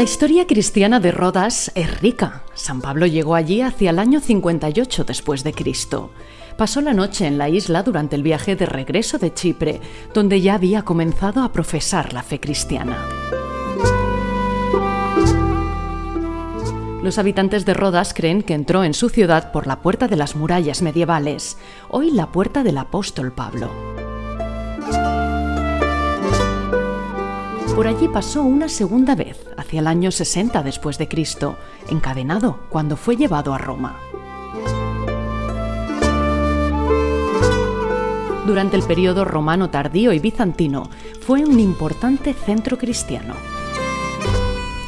La historia cristiana de Rodas es rica. San Pablo llegó allí hacia el año 58 después de Cristo. Pasó la noche en la isla durante el viaje de regreso de Chipre, donde ya había comenzado a profesar la fe cristiana. Los habitantes de Rodas creen que entró en su ciudad por la puerta de las murallas medievales, hoy la puerta del apóstol Pablo. Por allí pasó una segunda vez, hacia el año 60 después de Cristo, encadenado cuando fue llevado a Roma. Durante el periodo romano tardío y bizantino, fue un importante centro cristiano.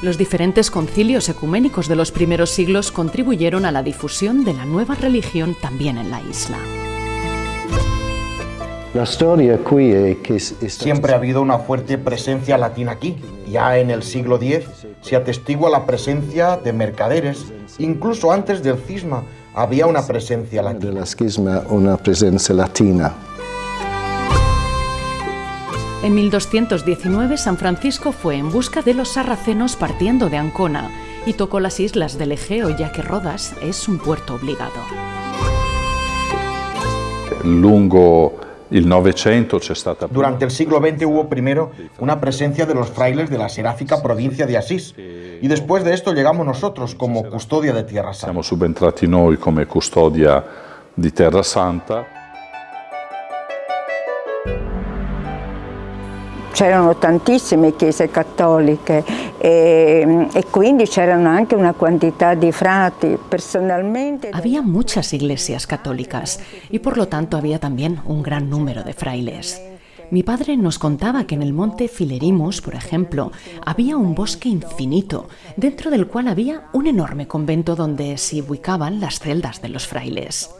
Los diferentes concilios ecuménicos de los primeros siglos contribuyeron a la difusión de la nueva religión también en la isla. Siempre ha habido una fuerte presencia latina aquí. Ya en el siglo X se atestigua la presencia de mercaderes. Incluso antes del cisma había una presencia latina. la cisma una presencia latina. En 1219 San Francisco fue en busca de los sarracenos partiendo de Ancona y tocó las islas del Egeo ya que Rodas es un puerto obligado. Lungo durante el siglo XX hubo primero una presencia de los frailes de la seráfica provincia de Asís y después de esto llegamos nosotros como custodia de Tierra Santa. Siamo subentrati noi come custodia di Terra Santa. C'erano tantissime chiese cattoliche e, e quindi c'erano anche una quantità di frati. Personalmente... Había muchas iglesias católicas y por lo tanto había también un gran número de frailes. Mi padre nos contaba que en el monte Filerimus, por ejemplo, había un bosque infinito, dentro del cual había un enorme convento donde se ubicaban las celdas de los frailes.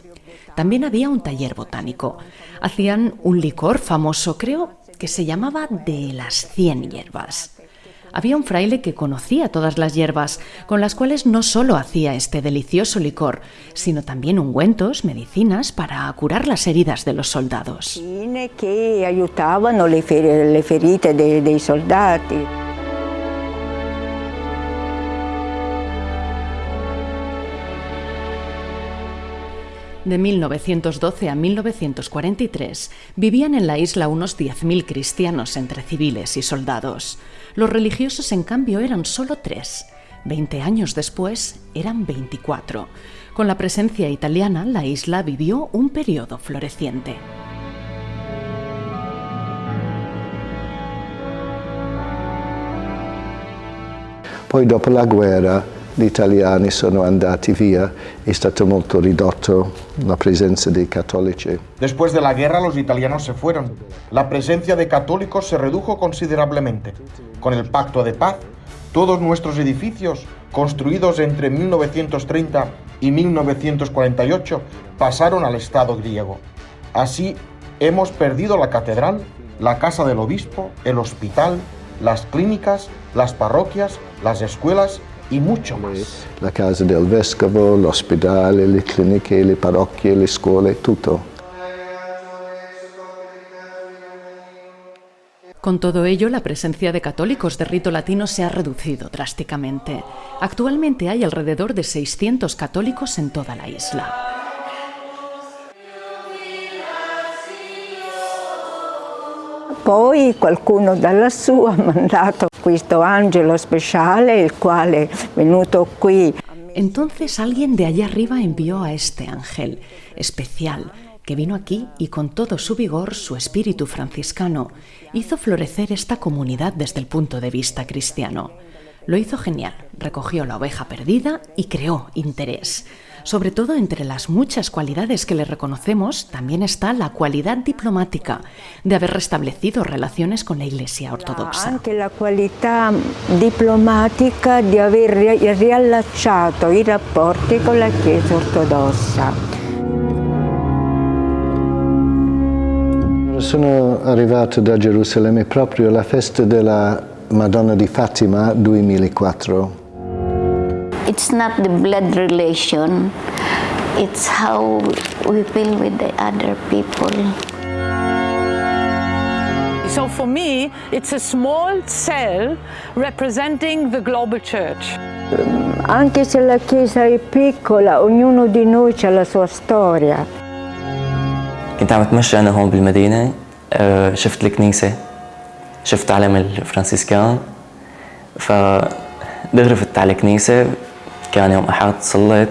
También había un taller botánico. Hacían un licor famoso, creo, que se llamaba de las cien hierbas. Había un fraile que conocía todas las hierbas, con las cuales no solo hacía este delicioso licor, sino también ungüentos, medicinas para curar las heridas de los soldados. que ayudaban le, ferite de, dei soldati. De 1912 a 1943 vivían en la isla unos 10.000 cristianos entre civiles y soldados. Los religiosos, en cambio, eran solo tres. Veinte años después eran 24. Con la presencia italiana, la isla vivió un periodo floreciente. Poi dopo la guerra gli italiani sono andati via, è stato molto ridotto la presencia de católicos. Después de la guerra los italianos se fueron. La presencia de católicos se redujo considerablemente. Con el pacto de paz, todos nuestros edificios, construidos entre 1930 y 1948, pasaron al Estado griego. Así, hemos perdido la catedral, la casa del obispo, el hospital, las clínicas, las parroquias, las escuelas y mucho más. La casa del vescovo, l'ospedale, le cliniche, le parrocchie, le scuole, tutto. Con todo ello, la presencia de católicos de rito latino se ha reducido drásticamente. Actualmente hay alrededor de 600 católicos en toda la isla. Poi qualcuno ha mandato questo angelo speciale, il quale è venuto qui. Entonces alguien de allá arriba envió a este ángel especial que vino aquí y con todo su vigor, su espíritu franciscano, hizo florecer esta comunidad desde el punto de vista cristiano. Lo hizo genial, recogió la oveja perdida y creó interés. Sobre todo entre las muchas cualidades que le reconocemos, también está la cualidad diplomática de haber restablecido relaciones con la Iglesia ortodoxa. Anche la qualità diplomatica di aver riallacciato i rapporti con la Chiesa ortodossa. Sono arrivato da Gerusalemme proprio alla festa della Madonna di Fatima 2004. It's not the blood relation, it's how we feel with the other people. So for me, it's a small cell representing the global church. Anche se la Chiesa è piccola, ognuno di noi ha la sua storia. كنت عم اتمشى انا هون بالمدينه شفت الكنيسه شفت علم الفرنسيسكان فدغري فتت على الكنيسه كان يوم احد صليت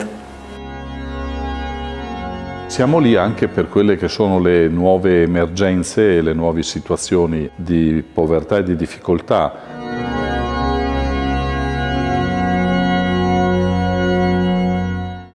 Siamo lì anche per quelle che sono le nuove emergenze e le nuove situazioni di povertà e di difficoltà